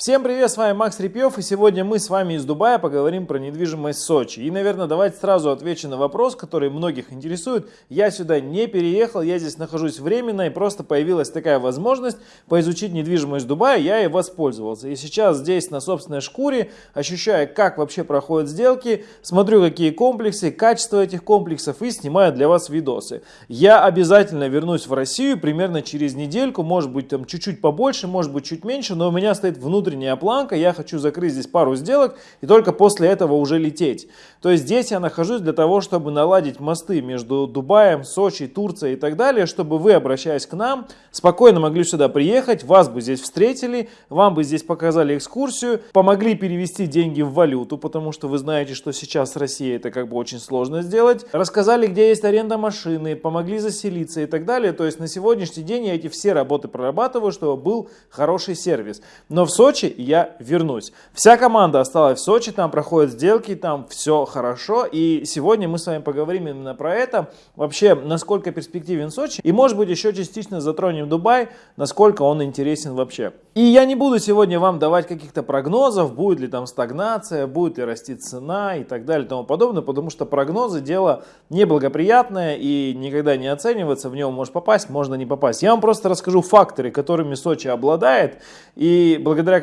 Всем привет, с вами Макс Репьев, и сегодня мы с вами из Дубая поговорим про недвижимость Сочи. И, наверное, давайте сразу отвечу на вопрос, который многих интересует. Я сюда не переехал, я здесь нахожусь временно, и просто появилась такая возможность поизучить недвижимость в Дубае, я и воспользовался. И сейчас здесь на собственной шкуре, ощущая, как вообще проходят сделки, смотрю, какие комплексы, качество этих комплексов, и снимаю для вас видосы. Я обязательно вернусь в Россию примерно через недельку, может быть там чуть-чуть побольше, может быть чуть меньше, но у меня стоит внутренний внутренняя планка, я хочу закрыть здесь пару сделок и только после этого уже лететь. То есть здесь я нахожусь для того, чтобы наладить мосты между Дубаем, Сочи, Турцией и так далее, чтобы вы, обращаясь к нам, спокойно могли сюда приехать, вас бы здесь встретили, вам бы здесь показали экскурсию, помогли перевести деньги в валюту, потому что вы знаете, что сейчас с Россией это как бы очень сложно сделать, рассказали, где есть аренда машины, помогли заселиться и так далее. То есть на сегодняшний день я эти все работы прорабатываю, чтобы был хороший сервис. Но в Сочи Сочи, я вернусь. Вся команда осталась в Сочи, там проходят сделки, там все хорошо. И сегодня мы с вами поговорим именно про это. Вообще, насколько перспективен Сочи. И может быть еще частично затронем Дубай, насколько он интересен вообще. И я не буду сегодня вам давать каких-то прогнозов, будет ли там стагнация, будет ли расти цена и так далее и тому подобное, потому что прогнозы дело неблагоприятное и никогда не оценивается, в него может попасть, можно не попасть. Я вам просто расскажу факторы, которыми Сочи обладает и благодаря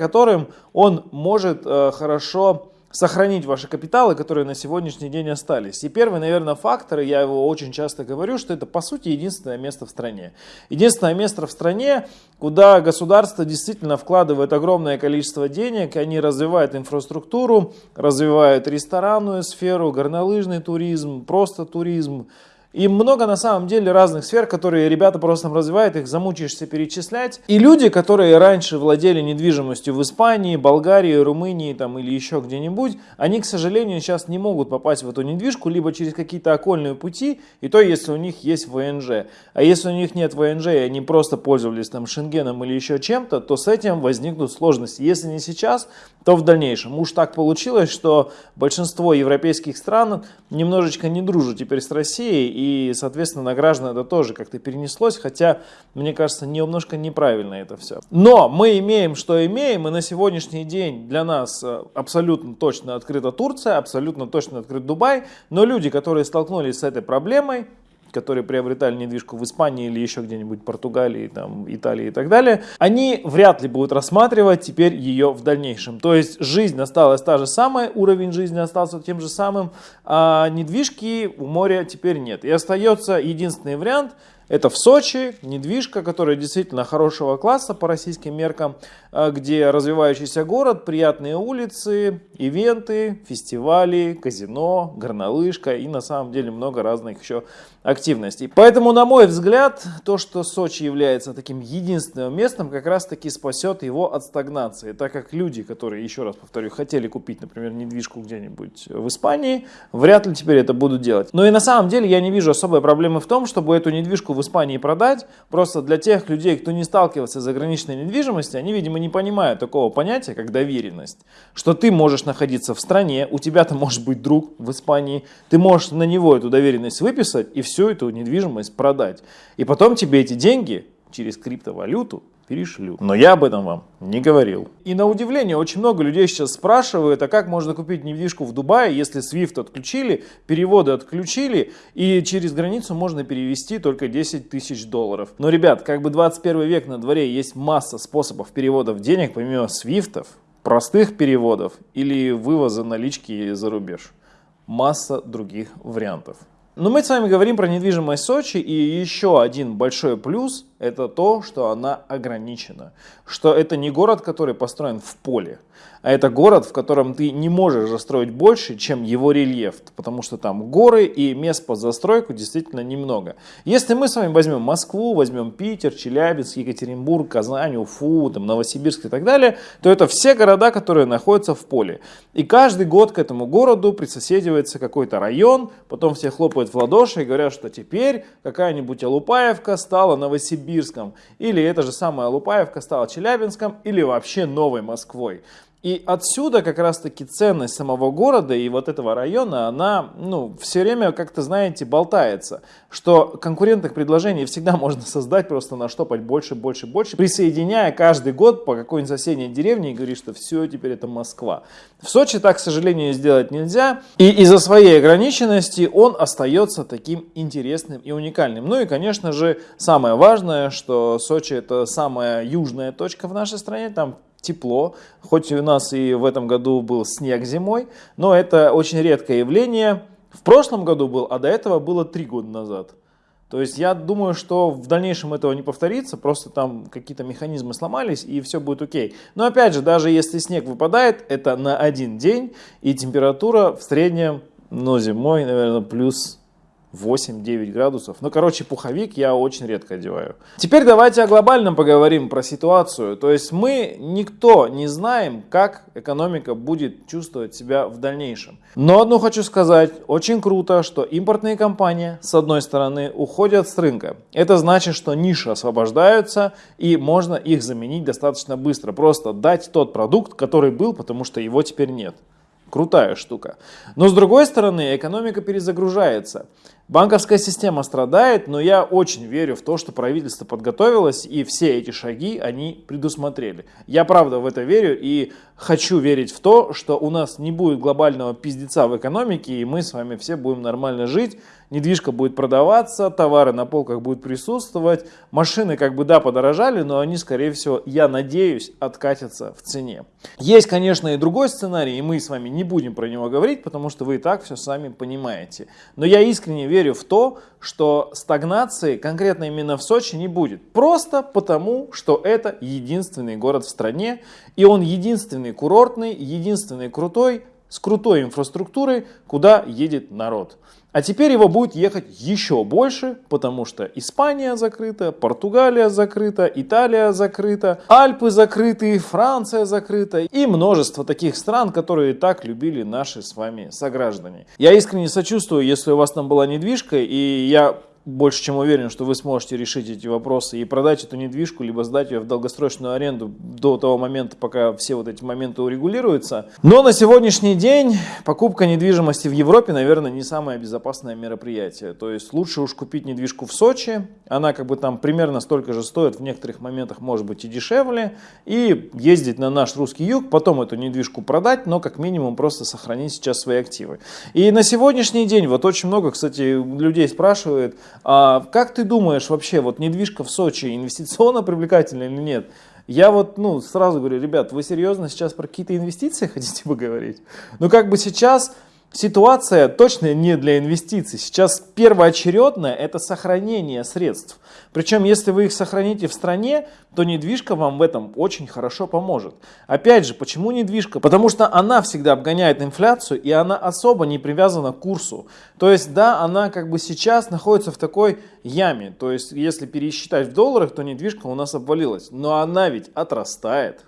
он может э, хорошо сохранить ваши капиталы, которые на сегодняшний день остались. И первый, наверное, фактор, я его очень часто говорю, что это по сути единственное место в стране. Единственное место в стране, куда государство действительно вкладывает огромное количество денег, они развивают инфраструктуру, развивают ресторанную сферу, горнолыжный туризм, просто туризм, и много на самом деле разных сфер, которые ребята просто развивают, их замучаешься перечислять. И люди, которые раньше владели недвижимостью в Испании, Болгарии, Румынии там, или еще где-нибудь, они, к сожалению, сейчас не могут попасть в эту недвижку либо через какие-то окольные пути, и то, если у них есть ВНЖ. А если у них нет ВНЖ, и они просто пользовались там Шенгеном или еще чем-то, то с этим возникнут сложности. Если не сейчас, то в дальнейшем. Уж так получилось, что большинство европейских стран немножечко не дружат теперь с Россией, и соответственно, на граждан это тоже как-то перенеслось, хотя, мне кажется, немножко неправильно это все. Но мы имеем, что имеем, и на сегодняшний день для нас э, абсолютно точно открыта Турция, абсолютно точно открыт Дубай, но люди, которые столкнулись с этой проблемой, которые приобретали недвижку в Испании или еще где-нибудь Португалии, там, Италии и так далее, они вряд ли будут рассматривать теперь ее в дальнейшем. То есть жизнь осталась та же самая, уровень жизни остался тем же самым, а недвижки у моря теперь нет. И остается единственный вариант – это в Сочи, недвижка, которая действительно хорошего класса по российским меркам, а, где развивающийся город, приятные улицы, ивенты, фестивали, казино, горнолыжка и на самом деле много разных еще активностей. Поэтому, на мой взгляд, то, что Сочи является таким единственным местом, как раз таки спасет его от стагнации, так как люди, которые, еще раз повторю, хотели купить, например, недвижку где-нибудь в Испании, вряд ли теперь это будут делать. Но и на самом деле я не вижу особой проблемы в том, чтобы эту недвижку в Испании продать. Просто для тех людей, кто не сталкивался с заграничной недвижимостью, они, видимо, не понимают такого понятия, как доверенность. Что ты можешь находиться в стране, у тебя-то может быть друг в Испании, ты можешь на него эту доверенность выписать и всю эту недвижимость продать. И потом тебе эти деньги через криптовалюту перешлю. Но я об этом вам не говорил. И на удивление, очень много людей сейчас спрашивают, а как можно купить недвижку в Дубае, если SWIFT отключили, переводы отключили, и через границу можно перевести только 10 тысяч долларов. Но, ребят, как бы 21 век на дворе, есть масса способов переводов денег, помимо SWIFT, простых переводов или вывоза налички за рубеж. Масса других вариантов. Но мы с вами говорим про недвижимость Сочи, и еще один большой плюс – это то, что она ограничена. Что это не город, который построен в поле, а это город, в котором ты не можешь застроить больше, чем его рельеф, потому что там горы и мест под застройку действительно немного. Если мы с вами возьмем Москву, возьмем Питер, Челябинск, Екатеринбург, Казань, Уфу, там, Новосибирск и так далее, то это все города, которые находятся в поле. И каждый год к этому городу присоседивается какой-то район, потом все хлопают в ладоши и говорят, что теперь какая-нибудь Алупаевка стала Новосибирском, или эта же самая Алупаевка стала Челябинском, или вообще Новой Москвой. И отсюда как раз-таки ценность самого города и вот этого района, она ну, все время как-то, знаете, болтается, что конкурентных предложений всегда можно создать, просто наштопать больше, больше, больше, присоединяя каждый год по какой-нибудь соседней деревне и говорить, что все, теперь это Москва. В Сочи так, к сожалению, сделать нельзя, и из-за своей ограниченности он остается таким интересным и уникальным. Ну и, конечно же, самое важное, что Сочи это самая южная точка в нашей стране, там тепло, хоть у нас и в этом году был снег зимой, но это очень редкое явление. В прошлом году был, а до этого было три года назад. То есть я думаю, что в дальнейшем этого не повторится, просто там какие-то механизмы сломались и все будет окей. Но опять же, даже если снег выпадает, это на один день и температура в среднем, ну зимой, наверное, плюс 8-9 градусов. Ну, короче, пуховик я очень редко одеваю. Теперь давайте о глобальном поговорим, про ситуацию. То есть мы никто не знаем, как экономика будет чувствовать себя в дальнейшем. Но одно хочу сказать, очень круто, что импортные компании, с одной стороны, уходят с рынка. Это значит, что ниши освобождаются и можно их заменить достаточно быстро. Просто дать тот продукт, который был, потому что его теперь нет. Крутая штука. Но с другой стороны, экономика перезагружается. Банковская система страдает, но я очень верю в то, что правительство подготовилось и все эти шаги они предусмотрели. Я правда в это верю и хочу верить в то, что у нас не будет глобального пиздеца в экономике и мы с вами все будем нормально жить недвижка будет продаваться, товары на полках будут присутствовать, машины как бы да подорожали, но они скорее всего, я надеюсь, откатятся в цене. Есть конечно и другой сценарий, и мы с вами не будем про него говорить, потому что вы и так все сами понимаете. Но я искренне верю в то, что стагнации конкретно именно в Сочи не будет. Просто потому, что это единственный город в стране, и он единственный курортный, единственный крутой, с крутой инфраструктурой, куда едет народ. А теперь его будет ехать еще больше, потому что Испания закрыта, Португалия закрыта, Италия закрыта, Альпы закрыты, Франция закрыта и множество таких стран, которые так любили наши с вами сограждане. Я искренне сочувствую, если у вас там была недвижка, и я больше чем уверен, что вы сможете решить эти вопросы и продать эту недвижку, либо сдать ее в долгосрочную аренду до того момента, пока все вот эти моменты урегулируются. Но на сегодняшний день покупка недвижимости в Европе, наверное, не самое безопасное мероприятие. То есть лучше уж купить недвижку в Сочи, она как бы там примерно столько же стоит, в некоторых моментах может быть и дешевле, и ездить на наш русский юг, потом эту недвижку продать, но как минимум просто сохранить сейчас свои активы. И на сегодняшний день, вот очень много, кстати, людей спрашивают, а, как ты думаешь вообще, вот недвижка в Сочи инвестиционно привлекательна или нет? Я вот, ну, сразу говорю, ребят, вы серьезно сейчас про какие-то инвестиции хотите поговорить? Ну, как бы сейчас Ситуация точно не для инвестиций. Сейчас первоочередное это сохранение средств. Причем, если вы их сохраните в стране, то недвижка вам в этом очень хорошо поможет. Опять же, почему недвижка? Потому что она всегда обгоняет инфляцию и она особо не привязана к курсу. То есть, да, она как бы сейчас находится в такой яме. То есть, если пересчитать в долларах, то недвижка у нас обвалилась. Но она ведь отрастает.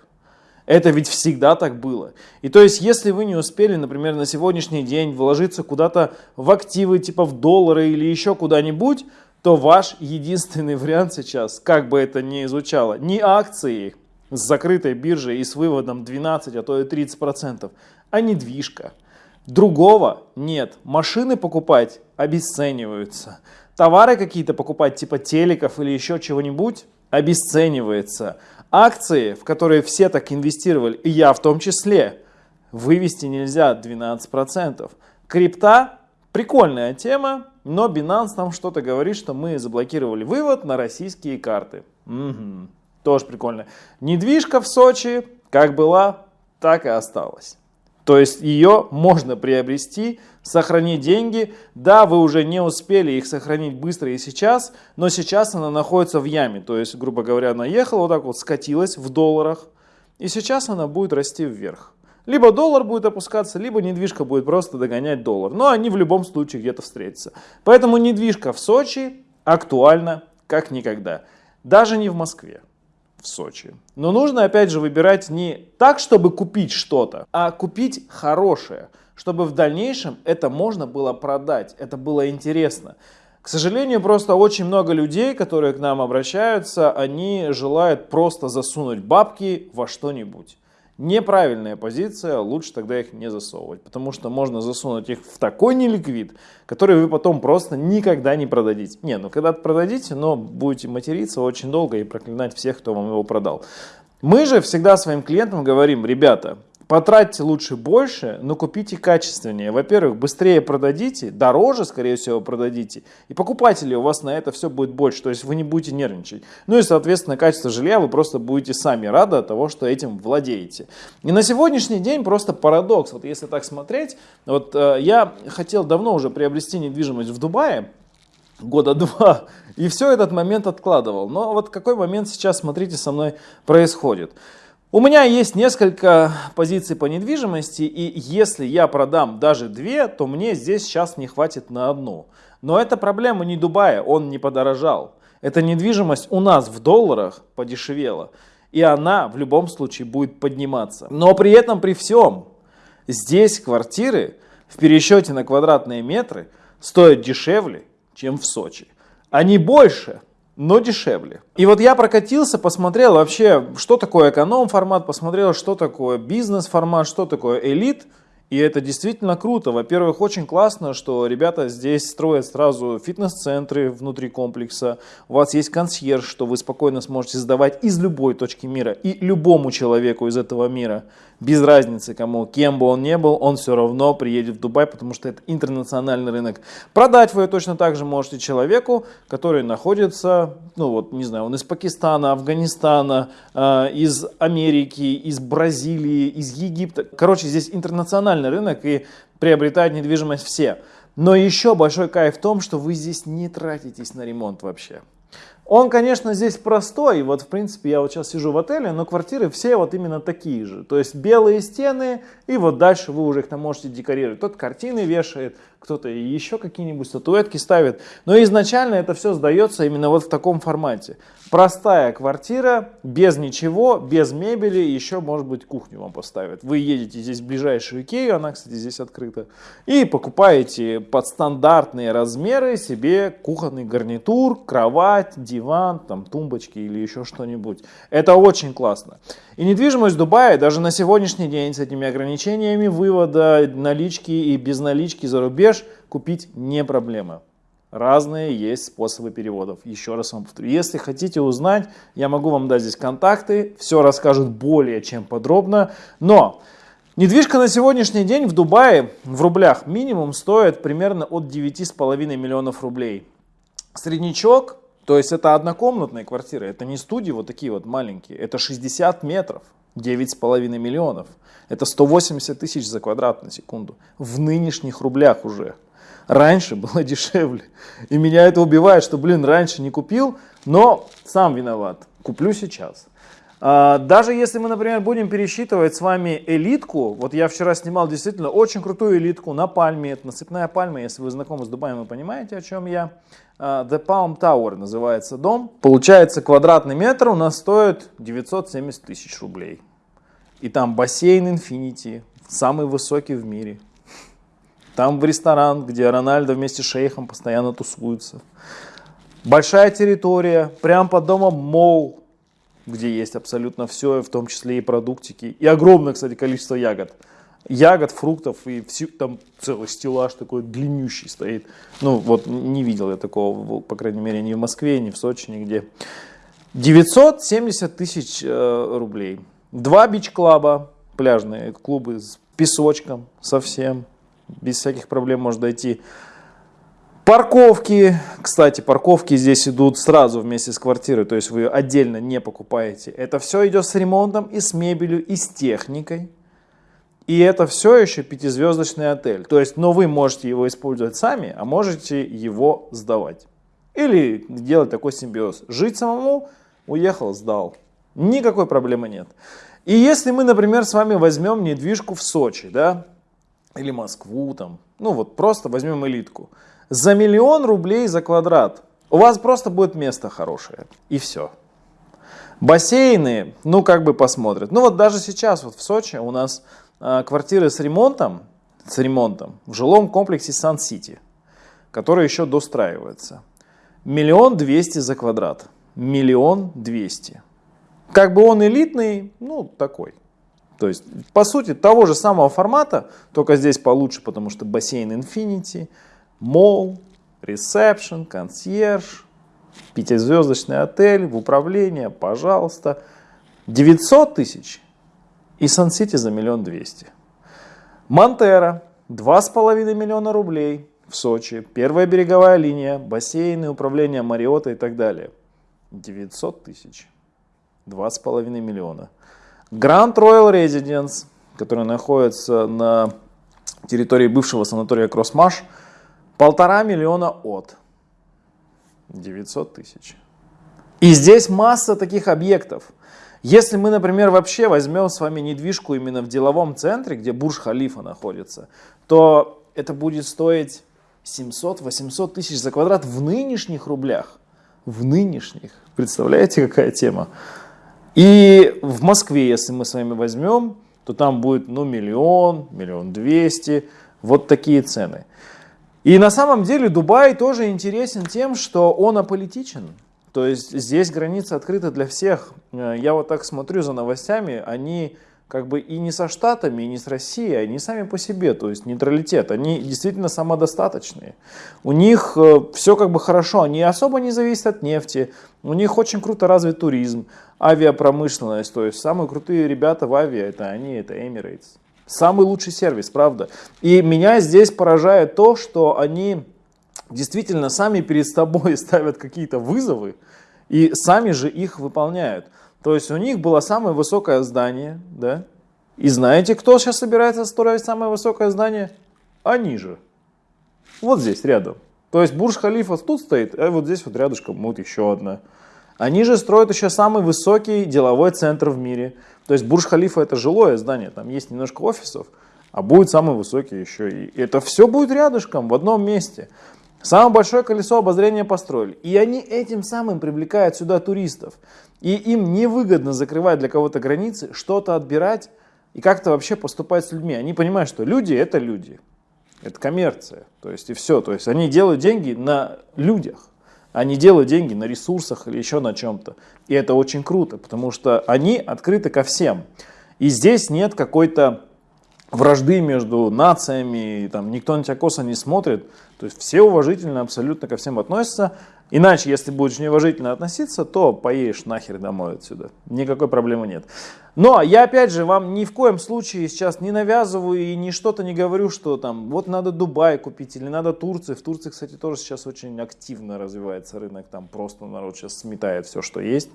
Это ведь всегда так было. И то есть, если вы не успели, например, на сегодняшний день вложиться куда-то в активы, типа в доллары или еще куда-нибудь, то ваш единственный вариант сейчас, как бы это ни изучало, не акции с закрытой биржей и с выводом 12, а то и 30%, а недвижка. Другого нет. Машины покупать обесцениваются. Товары какие-то покупать, типа телеков или еще чего-нибудь, обесценивается. Акции, в которые все так инвестировали, и я в том числе, вывести нельзя 12%. Крипта прикольная тема, но Binance нам что-то говорит, что мы заблокировали вывод на российские карты. Угу. Тоже прикольно. Недвижка в Сочи как была, так и осталась. То есть ее можно приобрести, сохранить деньги. Да, вы уже не успели их сохранить быстро и сейчас, но сейчас она находится в яме. То есть, грубо говоря, она ехала вот так вот, скатилась в долларах, и сейчас она будет расти вверх. Либо доллар будет опускаться, либо недвижка будет просто догонять доллар. Но они в любом случае где-то встретятся. Поэтому недвижка в Сочи актуальна как никогда. Даже не в Москве в Сочи. Но нужно опять же выбирать не так, чтобы купить что-то, а купить хорошее, чтобы в дальнейшем это можно было продать, это было интересно. К сожалению, просто очень много людей, которые к нам обращаются, они желают просто засунуть бабки во что-нибудь. Неправильная позиция, лучше тогда их не засовывать, потому что можно засунуть их в такой неликвид, который вы потом просто никогда не продадите. Не, ну когда-то продадите, но будете материться очень долго и проклинать всех, кто вам его продал. Мы же всегда своим клиентам говорим, ребята, Потратьте лучше больше, но купите качественнее. Во-первых, быстрее продадите, дороже, скорее всего, продадите. И покупателей у вас на это все будет больше, то есть вы не будете нервничать. Ну и, соответственно, качество жилья вы просто будете сами рады от того, что этим владеете. И на сегодняшний день просто парадокс. Вот если так смотреть, вот э, я хотел давно уже приобрести недвижимость в Дубае, года два, и все этот момент откладывал. Но вот какой момент сейчас, смотрите, со мной происходит. У меня есть несколько позиций по недвижимости, и если я продам даже две, то мне здесь сейчас не хватит на одну. Но это проблема не Дубая, он не подорожал. Эта недвижимость у нас в долларах подешевела, и она в любом случае будет подниматься. Но при этом, при всем, здесь квартиры в пересчете на квадратные метры стоят дешевле, чем в Сочи. Они больше, но дешевле. И вот я прокатился, посмотрел вообще, что такое эконом-формат, посмотрел, что такое бизнес-формат, что такое элит. И это действительно круто. Во-первых, очень классно, что ребята здесь строят сразу фитнес-центры внутри комплекса. У вас есть консьерж, что вы спокойно сможете сдавать из любой точки мира и любому человеку из этого мира без разницы кому, кем бы он ни был, он все равно приедет в Дубай, потому что это интернациональный рынок. Продать вы точно так же можете человеку, который находится, ну вот, не знаю, он из Пакистана, Афганистана, э, из Америки, из Бразилии, из Египта. Короче, здесь интернациональный рынок и приобретают недвижимость все. Но еще большой кайф в том, что вы здесь не тратитесь на ремонт вообще. Он, конечно, здесь простой. Вот, в принципе, я вот сейчас сижу в отеле, но квартиры все вот именно такие же. То есть белые стены, и вот дальше вы уже их там можете декорировать. Кто-то картины вешает, кто-то еще какие-нибудь статуэтки ставит. Но изначально это все сдается именно вот в таком формате. Простая квартира, без ничего, без мебели, еще, может быть, кухню вам поставят. Вы едете здесь в ближайшую Икею, она, кстати, здесь открыта, и покупаете под стандартные размеры себе кухонный гарнитур, кровать, диван, там, тумбочки или еще что-нибудь. Это очень классно. И недвижимость в Дубае даже на сегодняшний день с этими ограничениями вывода налички и без налички за рубеж купить не проблема. Разные есть способы переводов. Еще раз вам повторю. Если хотите узнать, я могу вам дать здесь контакты. Все расскажут более чем подробно. Но недвижка на сегодняшний день в Дубае в рублях минимум стоит примерно от 9,5 миллионов рублей. Среднячок, то есть это однокомнатная квартира, это не студии вот такие вот маленькие, это 60 метров. 9,5 миллионов. Это 180 тысяч за квадрат на секунду. В нынешних рублях уже. Раньше было дешевле. И меня это убивает, что, блин, раньше не купил, но сам виноват. Куплю сейчас. А, даже если мы, например, будем пересчитывать с вами элитку, вот я вчера снимал действительно очень крутую элитку на пальме, это насыпная пальма, если вы знакомы с Дубаем, вы понимаете, о чем я. А, The Palm Tower называется дом. Получается, квадратный метр у нас стоит 970 тысяч рублей. И там бассейн Infinity, самый высокий в мире. Там в ресторан, где Рональдо вместе с шейхом постоянно тусуются. Большая территория, прям под домом мол, где есть абсолютно все, в том числе и продуктики. И огромное, кстати, количество ягод. Ягод, фруктов, и все, там целый стеллаж такой длиннющий стоит. Ну, вот не видел я такого, по крайней мере, ни в Москве, ни в Сочи, нигде. 970 тысяч э, рублей. Два бич-клаба, пляжные клубы с песочком совсем без всяких проблем можно дойти. Парковки, кстати, парковки здесь идут сразу вместе с квартирой, то есть вы отдельно не покупаете. Это все идет с ремонтом и с мебелью, и с техникой. И это все еще пятизвездочный отель. То есть, но вы можете его использовать сами, а можете его сдавать. Или делать такой симбиоз. Жить самому, уехал, сдал. Никакой проблемы нет. И если мы, например, с вами возьмем недвижку в Сочи, да, или Москву там, ну вот просто возьмем элитку. За миллион рублей за квадрат у вас просто будет место хорошее и все. Бассейны, ну как бы посмотрят. Ну вот даже сейчас вот в Сочи у нас э, квартиры с ремонтом, с ремонтом в жилом комплексе Сан-Сити, который еще достраивается. Миллион двести за квадрат. Миллион двести. Как бы он элитный, ну такой. То есть, по сути, того же самого формата, только здесь получше, потому что бассейн Infinity, мол, ресепшн, консьерж, пятизвездочный отель, в управление, пожалуйста. 900 тысяч и Сан-Сити за миллион двести. Монтера, 2,5 миллиона рублей в Сочи, первая береговая линия, бассейны, управление Мариота и так далее. 900 тысяч, 2,5 миллиона. Grand Royal Residence, который находится на территории бывшего санатория Кроссмаш, полтора миллиона от 900 тысяч. И здесь масса таких объектов. Если мы, например, вообще возьмем с вами недвижку именно в деловом центре, где Бурж-Халифа находится, то это будет стоить 700-800 тысяч за квадрат в нынешних рублях. В нынешних. Представляете, какая тема? И в Москве, если мы с вами возьмем, то там будет ну, миллион, миллион двести, вот такие цены. И на самом деле Дубай тоже интересен тем, что он аполитичен. То есть здесь граница открыта для всех. Э, я вот так смотрю за новостями, они как бы и не со Штатами, и не с Россией, они сами по себе, то есть нейтралитет, они действительно самодостаточные. У них э, все как бы хорошо, они особо не зависят от нефти, у них очень круто развит туризм, авиапромышленность, то есть самые крутые ребята в авиа, это они, это Emirates. Самый лучший сервис, правда. И меня здесь поражает то, что они действительно сами перед собой ставят какие-то вызовы и сами же их выполняют. То есть у них было самое высокое здание, да? И знаете, кто сейчас собирается строить самое высокое здание? Они же. Вот здесь, рядом. То есть Бурж-Халифа тут стоит, а вот здесь вот рядышком вот еще одна. Они же строят еще самый высокий деловой центр в мире. То есть Бурж-Халифа это жилое здание, там есть немножко офисов, а будет самый высокий еще. И это все будет рядышком, в одном месте. Самое большое колесо обозрения построили. И они этим самым привлекают сюда туристов. И им невыгодно закрывать для кого-то границы, что-то отбирать и как-то вообще поступать с людьми. Они понимают, что люди это люди. Это коммерция. То есть и все. То есть они делают деньги на людях. Они делают деньги на ресурсах или еще на чем-то. И это очень круто, потому что они открыты ко всем. И здесь нет какой-то вражды между нациями, там, никто на тебя косо не смотрит. То есть все уважительно абсолютно ко всем относятся. Иначе, если будешь неуважительно относиться, то поедешь нахер домой отсюда. Никакой проблемы нет. Но я опять же вам ни в коем случае сейчас не навязываю и ни что-то не говорю, что там вот надо Дубай купить или надо Турцию. В Турции, кстати, тоже сейчас очень активно развивается рынок. Там просто народ сейчас сметает все, что есть.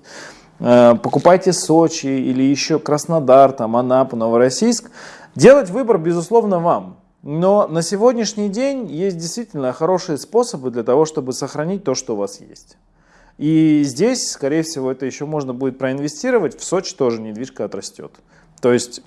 Э, покупайте Сочи или еще Краснодар, там Анапу, Новороссийск. Делать выбор, безусловно, вам. Но на сегодняшний день есть действительно хорошие способы для того, чтобы сохранить то, что у вас есть. И здесь, скорее всего, это еще можно будет проинвестировать. В Сочи тоже недвижка отрастет. То есть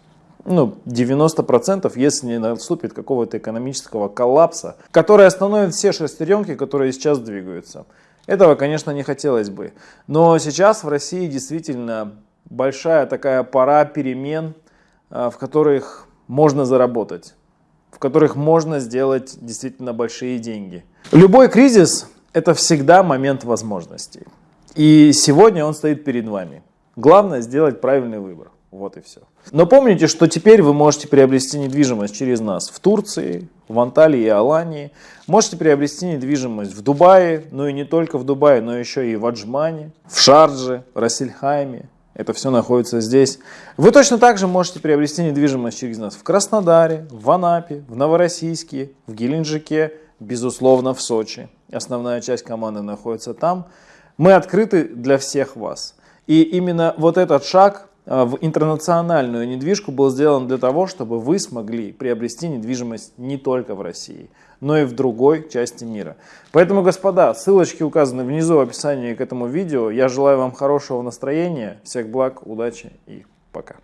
ну, 90%, если не наступит какого-то экономического коллапса, который остановит все шестеренки, которые сейчас двигаются. Этого, конечно, не хотелось бы. Но сейчас в России действительно большая такая пора перемен, а, в которых можно заработать в которых можно сделать действительно большие деньги. Любой кризис – это всегда момент возможностей. И сегодня он стоит перед вами. Главное сделать правильный выбор. Вот и все. Но помните, что теперь вы можете приобрести недвижимость через нас в Турции, в Анталии и Алании. Можете приобрести недвижимость в Дубае, но и не только в Дубае, но еще и в Аджмане, в Шардже, Рассельхайме, это все находится здесь. Вы точно так же можете приобрести недвижимость через нас в Краснодаре, в Анапе, в Новороссийске, в Геленджике, безусловно в Сочи. Основная часть команды находится там. Мы открыты для всех вас. И именно вот этот шаг а, в интернациональную недвижку был сделан для того, чтобы вы смогли приобрести недвижимость не только в России, но и в другой части мира. Поэтому, господа, ссылочки указаны внизу в описании к этому видео. Я желаю вам хорошего настроения, всех благ, удачи и пока.